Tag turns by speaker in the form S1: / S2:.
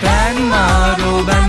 S1: Panmaro, Panmaro.